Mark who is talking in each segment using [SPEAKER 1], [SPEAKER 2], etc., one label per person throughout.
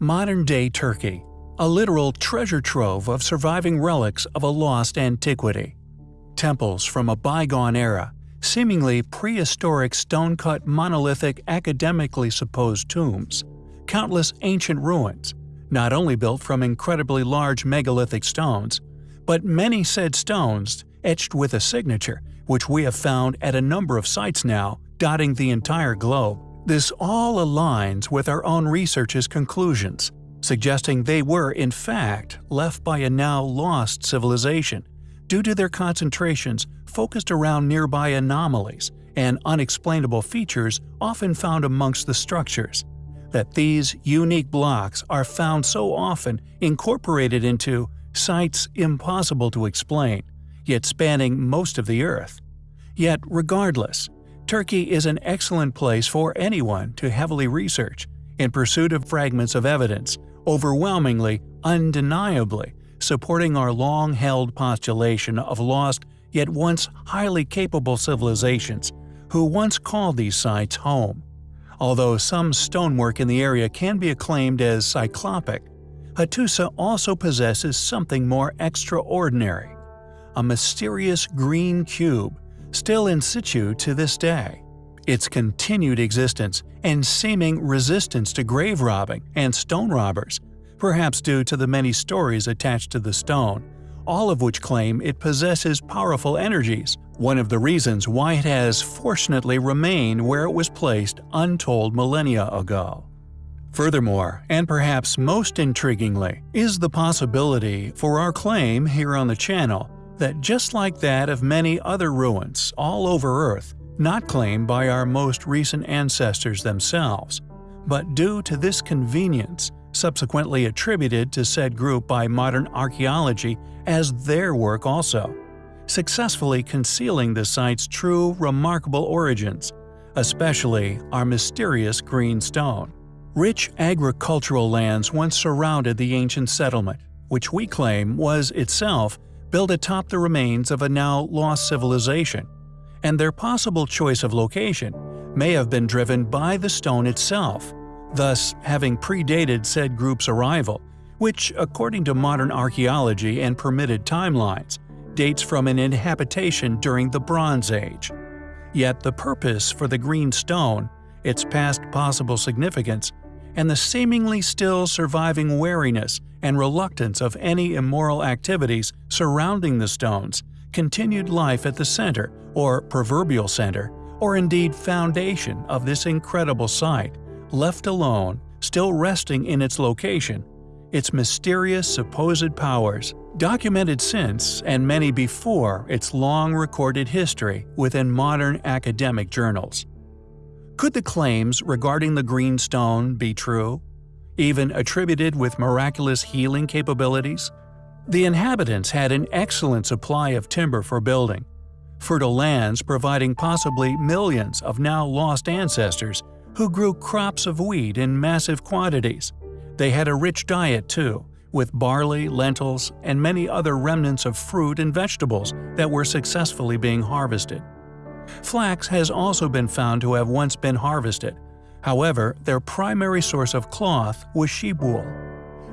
[SPEAKER 1] Modern-day Turkey a literal treasure trove of surviving relics of a lost antiquity. Temples from a bygone era, seemingly prehistoric stone-cut monolithic academically supposed tombs, countless ancient ruins, not only built from incredibly large megalithic stones, but many said stones etched with a signature, which we have found at a number of sites now, dotting the entire globe. This all aligns with our own research's conclusions, suggesting they were, in fact, left by a now lost civilization, due to their concentrations focused around nearby anomalies and unexplainable features often found amongst the structures. That these unique blocks are found so often incorporated into sites impossible to explain, yet spanning most of the Earth. Yet, regardless, Turkey is an excellent place for anyone to heavily research in pursuit of fragments of evidence overwhelmingly, undeniably, supporting our long-held postulation of lost yet once highly capable civilizations who once called these sites home. Although some stonework in the area can be acclaimed as cyclopic, Hattusa also possesses something more extraordinary – a mysterious green cube, still in situ to this day. Its continued existence and seeming resistance to grave robbing and stone robbers, perhaps due to the many stories attached to the stone, all of which claim it possesses powerful energies, one of the reasons why it has fortunately remained where it was placed untold millennia ago. Furthermore, and perhaps most intriguingly, is the possibility for our claim here on the channel that just like that of many other ruins all over Earth, not claimed by our most recent ancestors themselves, but due to this convenience, subsequently attributed to said group by modern archaeology as their work also, successfully concealing the site's true remarkable origins, especially our mysterious green stone. Rich agricultural lands once surrounded the ancient settlement, which we claim was itself built atop the remains of a now lost civilization, and their possible choice of location may have been driven by the stone itself, thus having predated said group's arrival, which, according to modern archaeology and permitted timelines, dates from an inhabitation during the Bronze Age. Yet the purpose for the green stone, its past possible significance, and the seemingly still surviving wariness and reluctance of any immoral activities surrounding the stones continued life at the center, or proverbial center, or indeed foundation of this incredible site, left alone, still resting in its location, its mysterious supposed powers, documented since and many before its long recorded history within modern academic journals. Could the claims regarding the green stone be true? Even attributed with miraculous healing capabilities? The inhabitants had an excellent supply of timber for building, fertile lands providing possibly millions of now lost ancestors who grew crops of wheat in massive quantities. They had a rich diet too, with barley, lentils, and many other remnants of fruit and vegetables that were successfully being harvested. Flax has also been found to have once been harvested. However, their primary source of cloth was sheep wool.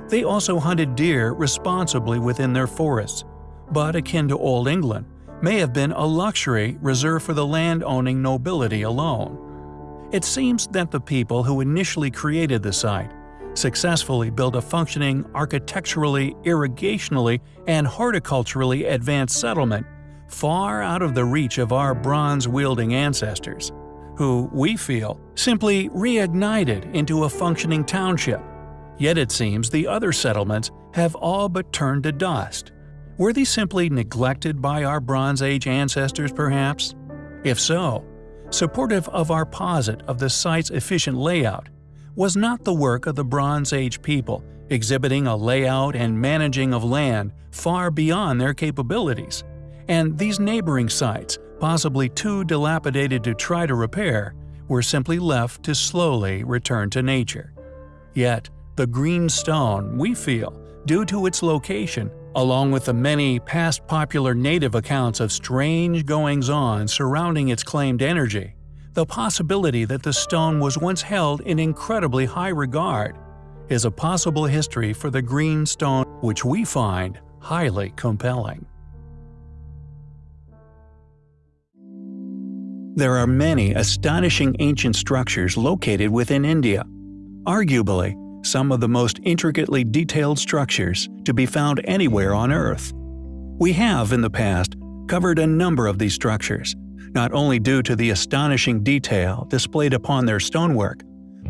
[SPEAKER 1] They also hunted deer responsibly within their forests, but akin to Old England, may have been a luxury reserved for the land-owning nobility alone. It seems that the people who initially created the site successfully built a functioning architecturally, irrigationally, and horticulturally advanced settlement far out of the reach of our bronze-wielding ancestors, who, we feel, simply reignited into a functioning township Yet it seems the other settlements have all but turned to dust. Were these simply neglected by our Bronze Age ancestors perhaps? If so, supportive of our posit of the site's efficient layout, was not the work of the Bronze Age people exhibiting a layout and managing of land far beyond their capabilities, and these neighboring sites, possibly too dilapidated to try to repair, were simply left to slowly return to nature. Yet, the green stone, we feel, due to its location, along with the many past popular native accounts of strange goings-on surrounding its claimed energy, the possibility that the stone was once held in incredibly high regard, is a possible history for the green stone which we find highly compelling. There are many astonishing ancient structures located within India. Arguably, some of the most intricately detailed structures to be found anywhere on Earth. We have, in the past, covered a number of these structures, not only due to the astonishing detail displayed upon their stonework,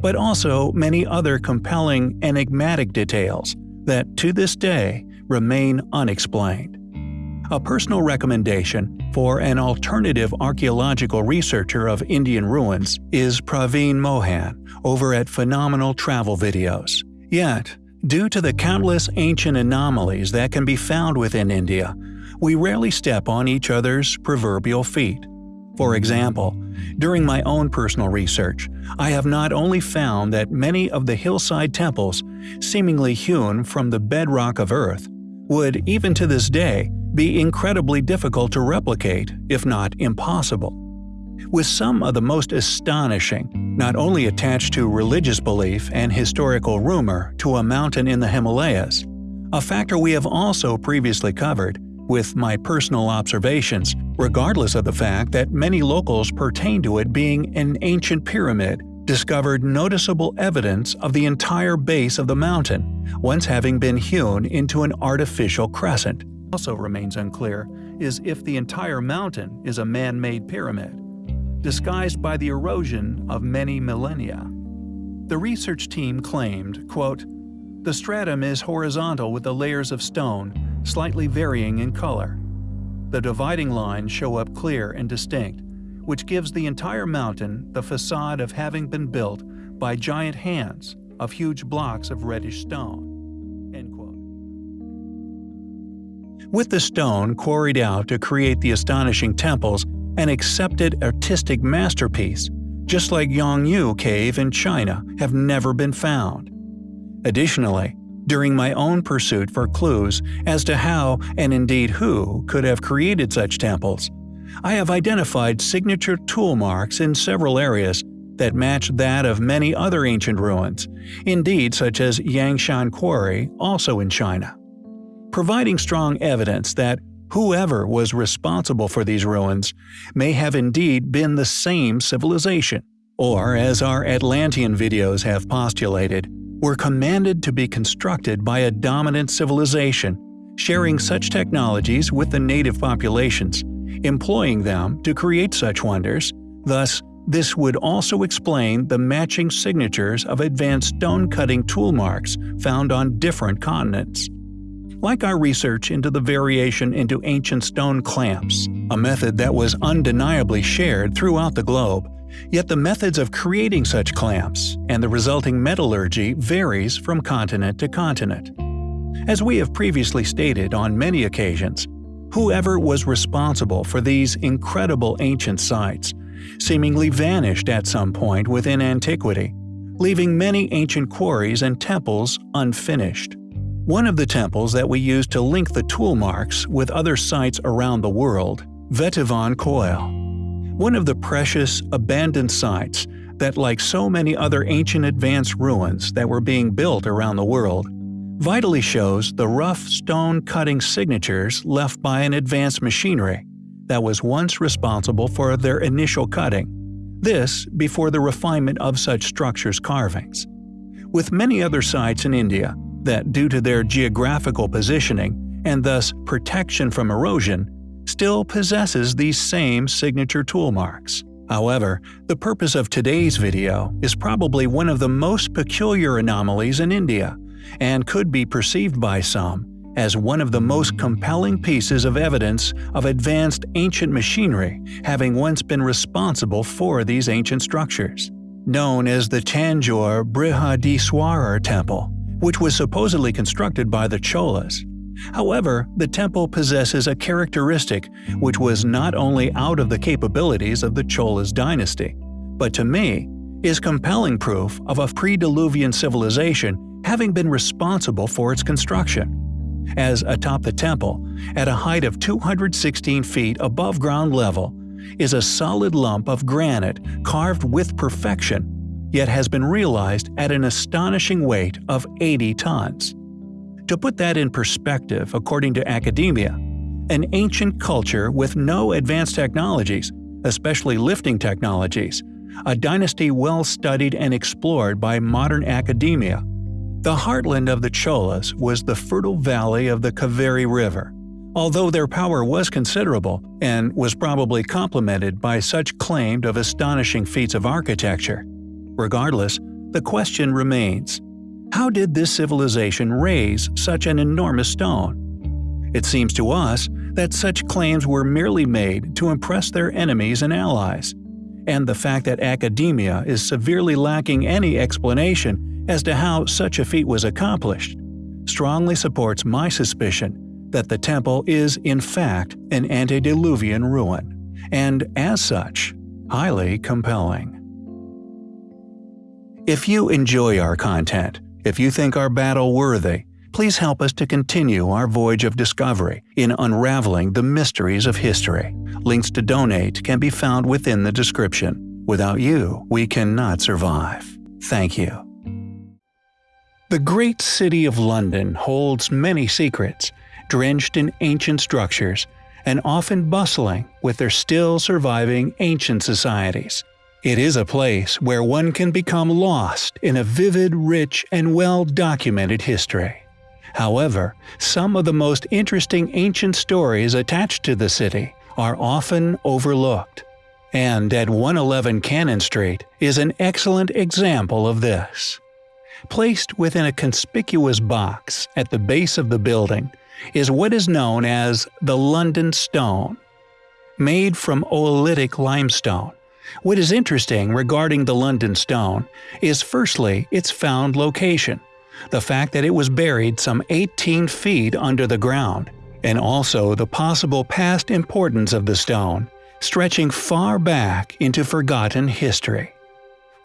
[SPEAKER 1] but also many other compelling, enigmatic details that, to this day, remain unexplained. A personal recommendation for an alternative archaeological researcher of Indian ruins is Praveen Mohan over at Phenomenal Travel Videos. Yet, due to the countless ancient anomalies that can be found within India, we rarely step on each other's proverbial feet. For example, during my own personal research, I have not only found that many of the hillside temples, seemingly hewn from the bedrock of Earth, would, even to this day, be incredibly difficult to replicate, if not impossible. With some of the most astonishing, not only attached to religious belief and historical rumor to a mountain in the Himalayas, a factor we have also previously covered, with my personal observations, regardless of the fact that many locals pertain to it being an ancient pyramid, discovered noticeable evidence of the entire base of the mountain, once having been hewn into an artificial crescent. Also remains unclear is if the entire mountain is a man-made pyramid, disguised by the erosion of many millennia. The research team claimed, quote, the stratum is horizontal with the layers of stone, slightly varying in color. The dividing lines show up clear and distinct, which gives the entire mountain the facade of having been built by giant hands of huge blocks of reddish stone. With the stone quarried out to create the astonishing temples, an accepted artistic masterpiece, just like Yonghu Cave in China, have never been found. Additionally, during my own pursuit for clues as to how, and indeed who, could have created such temples, I have identified signature tool marks in several areas that match that of many other ancient ruins, indeed such as Yangshan Quarry, also in China. Providing strong evidence that whoever was responsible for these ruins may have indeed been the same civilization, or as our Atlantean videos have postulated, were commanded to be constructed by a dominant civilization, sharing such technologies with the native populations, employing them to create such wonders, thus this would also explain the matching signatures of advanced stone-cutting tool marks found on different continents. Like our research into the variation into ancient stone clamps, a method that was undeniably shared throughout the globe, Yet the methods of creating such clamps and the resulting metallurgy varies from continent to continent. As we have previously stated on many occasions, whoever was responsible for these incredible ancient sites seemingly vanished at some point within antiquity, leaving many ancient quarries and temples unfinished. One of the temples that we use to link the tool marks with other sites around the world, Vettuvan Koil, one of the precious, abandoned sites that, like so many other ancient advanced ruins that were being built around the world, vitally shows the rough stone-cutting signatures left by an advanced machinery that was once responsible for their initial cutting, this before the refinement of such structures' carvings. With many other sites in India that, due to their geographical positioning and thus protection from erosion, still possesses these same signature tool marks. However, the purpose of today's video is probably one of the most peculiar anomalies in India, and could be perceived by some as one of the most compelling pieces of evidence of advanced ancient machinery having once been responsible for these ancient structures. Known as the Tanjore Brihadiswarar Temple, which was supposedly constructed by the Cholas, However, the temple possesses a characteristic which was not only out of the capabilities of the Cholas dynasty, but to me, is compelling proof of a pre-Diluvian civilization having been responsible for its construction. As atop the temple, at a height of 216 feet above ground level, is a solid lump of granite carved with perfection, yet has been realized at an astonishing weight of 80 tons. To put that in perspective, according to academia, an ancient culture with no advanced technologies, especially lifting technologies, a dynasty well studied and explored by modern academia. The heartland of the Cholas was the fertile valley of the Kaveri River. Although their power was considerable, and was probably complemented by such claimed of astonishing feats of architecture, regardless, the question remains how did this civilization raise such an enormous stone? It seems to us that such claims were merely made to impress their enemies and allies, and the fact that academia is severely lacking any explanation as to how such a feat was accomplished strongly supports my suspicion that the temple is in fact an antediluvian ruin, and as such, highly compelling. If you enjoy our content, if you think our battle worthy, please help us to continue our voyage of discovery in unraveling the mysteries of history. Links to donate can be found within the description. Without you, we cannot survive. Thank you. The great city of London holds many secrets, drenched in ancient structures, and often bustling with their still surviving ancient societies. It is a place where one can become lost in a vivid, rich, and well-documented history. However, some of the most interesting ancient stories attached to the city are often overlooked. And at 111 Cannon Street is an excellent example of this. Placed within a conspicuous box at the base of the building is what is known as the London Stone. Made from oolitic limestone, what is interesting regarding the London Stone is firstly its found location, the fact that it was buried some 18 feet under the ground, and also the possible past importance of the stone, stretching far back into forgotten history.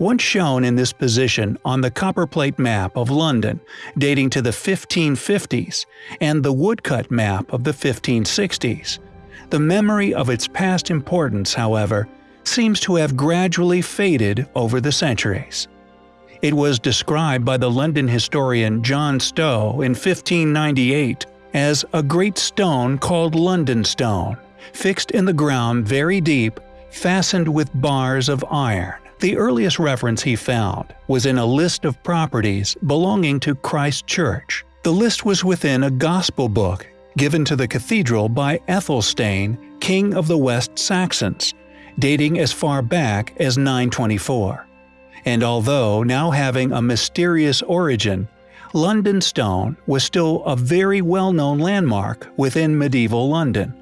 [SPEAKER 1] Once shown in this position on the copperplate map of London dating to the 1550s and the woodcut map of the 1560s, the memory of its past importance, however, seems to have gradually faded over the centuries. It was described by the London historian John Stow in 1598 as a great stone called London Stone, fixed in the ground very deep, fastened with bars of iron. The earliest reference he found was in a list of properties belonging to Christ Church. The list was within a gospel book given to the cathedral by Ethelstan, king of the West Saxons, dating as far back as 924. And although now having a mysterious origin, London Stone was still a very well-known landmark within medieval London.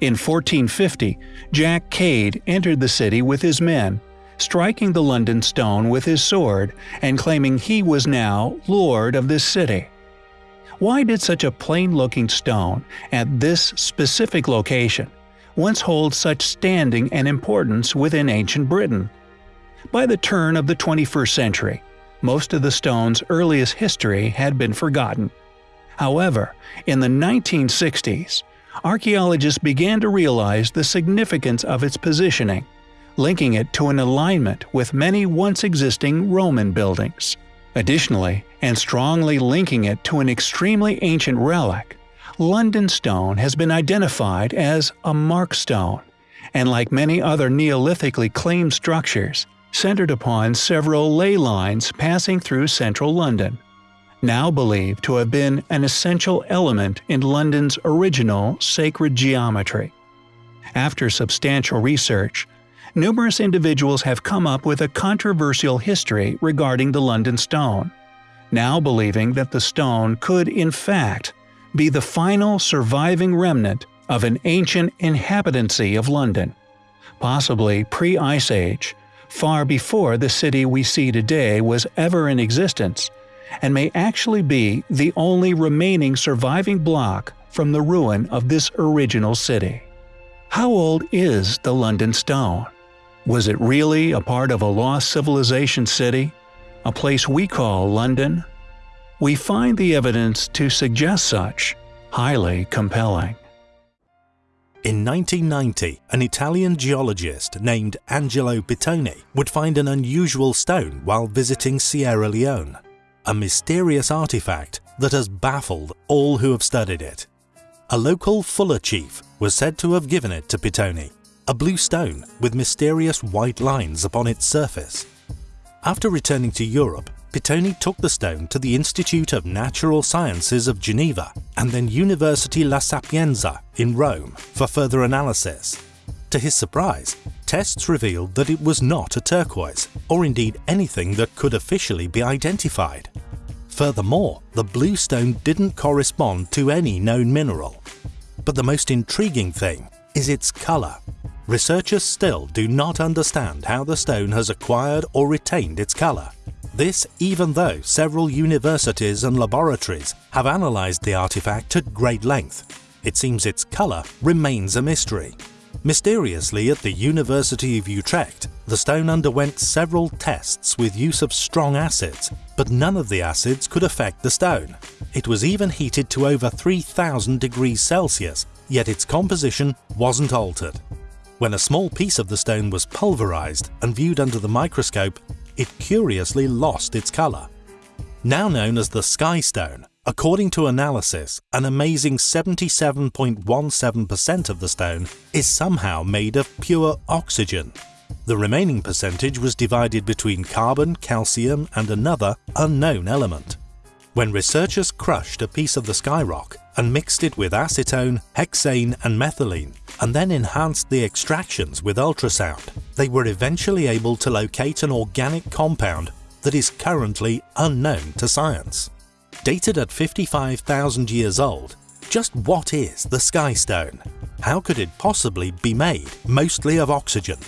[SPEAKER 1] In 1450, Jack Cade entered the city with his men, striking the London Stone with his sword and claiming he was now lord of this city. Why did such a plain-looking stone at this specific location once hold such standing and importance within ancient Britain. By the turn of the 21st century, most of the stone's earliest history had been forgotten. However, in the 1960s, archaeologists began to realize the significance of its positioning, linking it to an alignment with many once existing Roman buildings. Additionally, and strongly linking it to an extremely ancient relic, London stone has been identified as a mark stone, and like many other Neolithically claimed structures, centered upon several ley lines passing through central London, now believed to have been an essential element in London's original sacred geometry. After substantial research, numerous individuals have come up with a controversial history regarding the London stone, now believing that the stone could in fact be the final surviving remnant of an ancient inhabitancy of London, possibly pre-Ice Age, far before the city we see today was ever in existence, and may actually be the only remaining surviving block from the ruin of this original city. How old is the London Stone? Was it really a part of a lost civilization city? A place we call London? we find the evidence to suggest such highly compelling.
[SPEAKER 2] In 1990, an Italian geologist named Angelo Pittoni would find an unusual stone while visiting Sierra Leone, a mysterious artifact that has baffled all who have studied it. A local Fula chief was said to have given it to Pittoni, a blue stone with mysterious white lines upon its surface. After returning to Europe, Pittoni took the stone to the Institute of Natural Sciences of Geneva and then University La Sapienza in Rome for further analysis. To his surprise, tests revealed that it was not a turquoise, or indeed anything that could officially be identified. Furthermore, the blue stone didn't correspond to any known mineral. But the most intriguing thing is its colour. Researchers still do not understand how the stone has acquired or retained its colour. This even though several universities and laboratories have analysed the artifact at great length. It seems its colour remains a mystery. Mysteriously at the University of Utrecht, the stone underwent several tests with use of strong acids, but none of the acids could affect the stone. It was even heated to over 3000 degrees Celsius, yet its composition wasn't altered. When a small piece of the stone was pulverized and viewed under the microscope, it curiously lost its colour. Now known as the Sky Stone, according to analysis, an amazing 77.17% of the stone is somehow made of pure oxygen. The remaining percentage was divided between carbon, calcium and another unknown element. When researchers crushed a piece of the skyrock and mixed it with acetone, hexane and methylene, and then enhanced the extractions with ultrasound, they were eventually able to locate an organic compound that is currently unknown to science. Dated at 55,000 years old, just what is the Sky Stone? How could it possibly be made mostly of oxygen?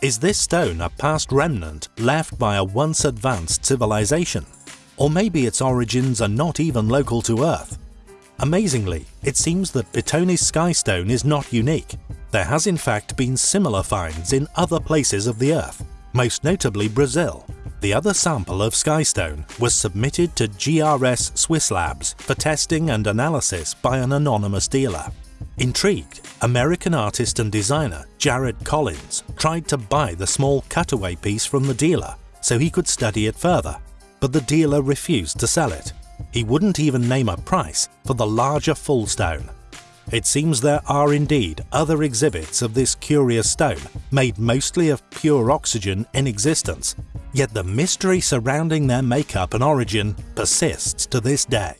[SPEAKER 2] Is this stone a past remnant left by a once advanced civilization? Or maybe its origins are not even local to Earth. Amazingly, it seems that Pittoni's skystone is not unique. There has in fact been similar finds in other places of the Earth, most notably Brazil. The other sample of skystone was submitted to GRS Swiss Labs for testing and analysis by an anonymous dealer. Intrigued, American artist and designer Jared Collins tried to buy the small cutaway piece from the dealer so he could study it further but the dealer refused to sell it. He wouldn't even name a price for the larger full stone. It seems there are indeed other exhibits of this curious stone, made mostly of pure oxygen in existence, yet the mystery surrounding their makeup and origin persists to this day.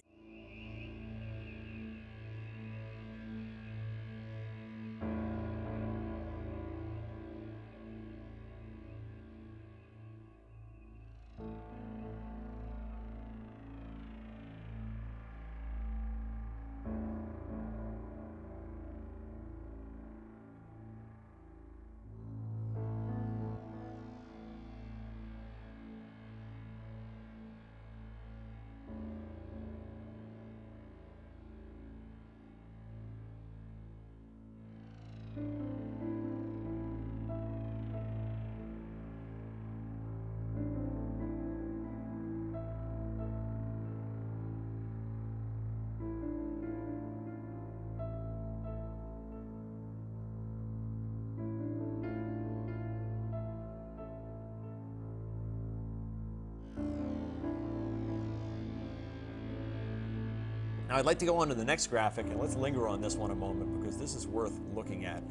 [SPEAKER 3] Now I'd like to go on to the next graphic and let's linger on this one a moment because this is worth looking at.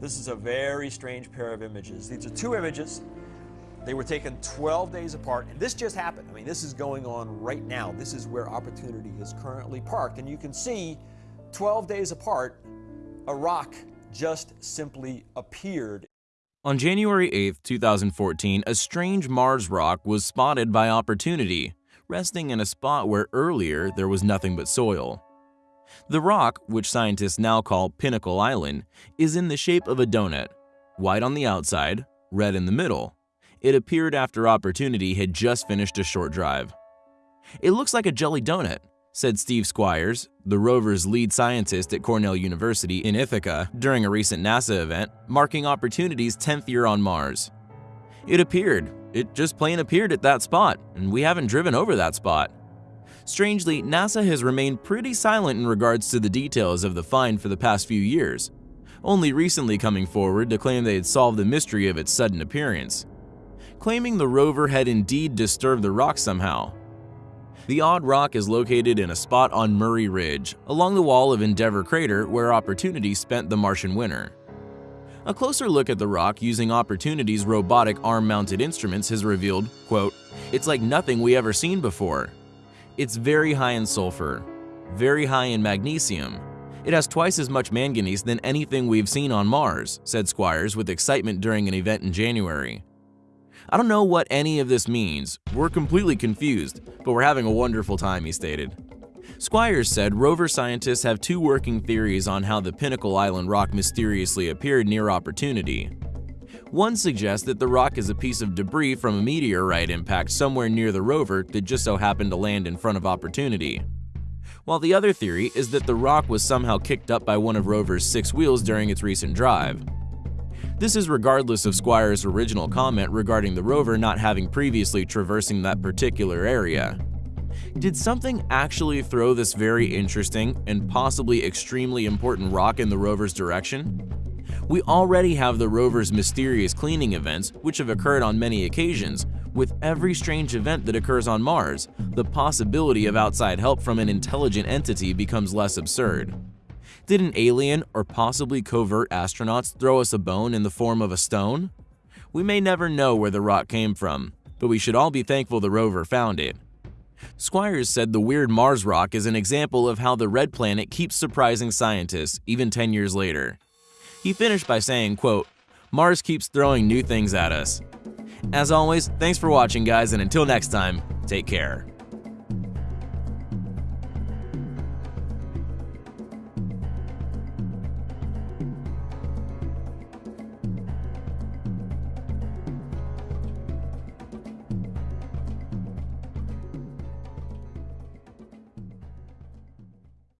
[SPEAKER 3] This is a very strange pair of images. These are two images. They were taken 12 days apart and this just happened. I mean this is going on right now. This is where Opportunity is currently parked and you can see 12 days apart a rock just simply appeared.
[SPEAKER 4] On January 8, 2014, a strange Mars rock was spotted by Opportunity resting in a spot where earlier there was nothing but soil. The rock, which scientists now call Pinnacle Island, is in the shape of a donut, white on the outside, red in the middle. It appeared after Opportunity had just finished a short drive. It looks like a jelly donut, said Steve Squyres, the rover's lead scientist at Cornell University in Ithaca during a recent NASA event marking Opportunity's 10th year on Mars. It appeared, it just plain appeared at that spot, and we haven't driven over that spot. Strangely, NASA has remained pretty silent in regards to the details of the find for the past few years. only recently coming forward to claim they had solved the mystery of its sudden appearance, claiming the rover had indeed disturbed the rock somehow. The odd rock is located in a spot on Murray Ridge, along the wall of Endeavour Crater where Opportunity spent the Martian winter. A closer look at the rock using Opportunity's robotic arm-mounted instruments has revealed, quote, it's like nothing we ever seen before. It's very high in sulfur, very high in magnesium. It has twice as much manganese than anything we've seen on Mars, said Squyres with excitement during an event in January. I don't know what any of this means, we're completely confused, but we're having a wonderful time, he stated. Squyres said rover scientists have two working theories on how the Pinnacle Island rock mysteriously appeared near Opportunity. One suggests that the rock is a piece of debris from a meteorite impact somewhere near the rover that just so happened to land in front of Opportunity. While the other theory is that the rock was somehow kicked up by one of rover's six wheels during its recent drive. This is regardless of Squyres' original comment regarding the rover not having previously traversing that particular area. Did something actually throw this very interesting and possibly extremely important rock in the rover's direction? We already have the rover's mysterious cleaning events, which have occurred on many occasions. With every strange event that occurs on Mars, the possibility of outside help from an intelligent entity becomes less absurd. Did an alien or possibly covert astronauts throw us a bone in the form of a stone? We may never know where the rock came from, but we should all be thankful the rover found it. Squyres said the weird Mars rock is an example of how the red planet keeps surprising scientists even 10 years later. He finished by saying, quote, Mars keeps throwing new things at us. As always, thanks for watching guys and until next time, take care.